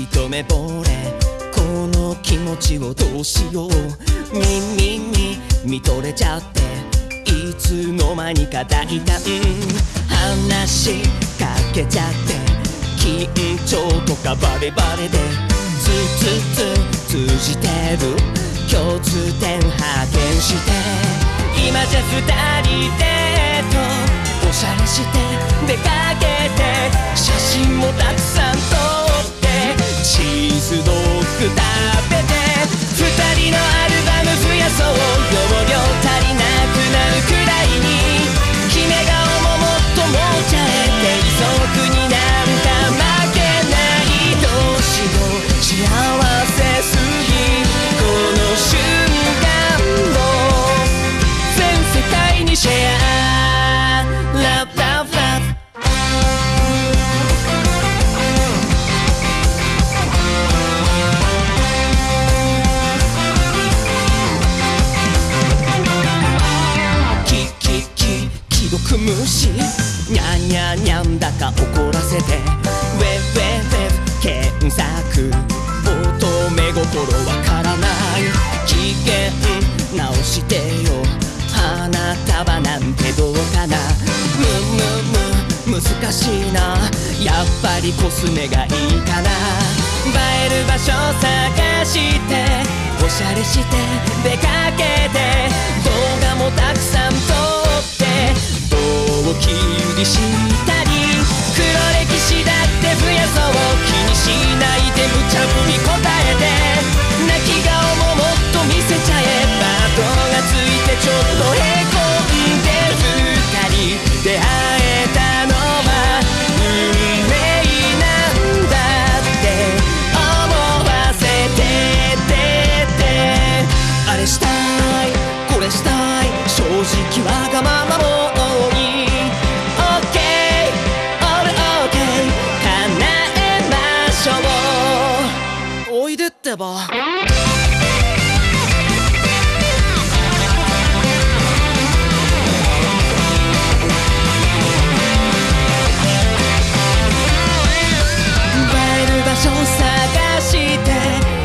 一目惚れこの気持ちをどうしよう耳に見とれちゃっていつの間にか大胆話しかけちゃって緊張とかバレバレでつつつ通じてる。共通点発見して今じゃ二人でとおしゃれして出かけて写真もたくさん。既読無視にゃんにゃんにゃんだか怒らせてウェウェウェ検索乙女心わからない。機嫌直してよ。花束なんてどうかな。むむむ難しいな。やっぱりコスメがいいかな。映える場所探しておしゃれして出かけて動画もたくさんを切りしてってば。映える場所探して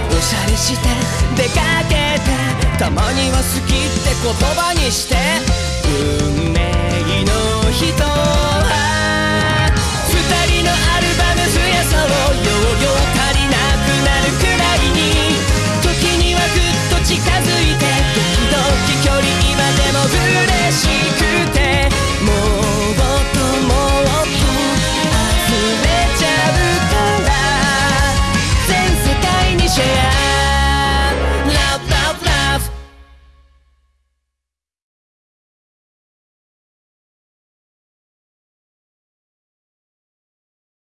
おしゃれして出かけてたまには好きって言葉にして運命の人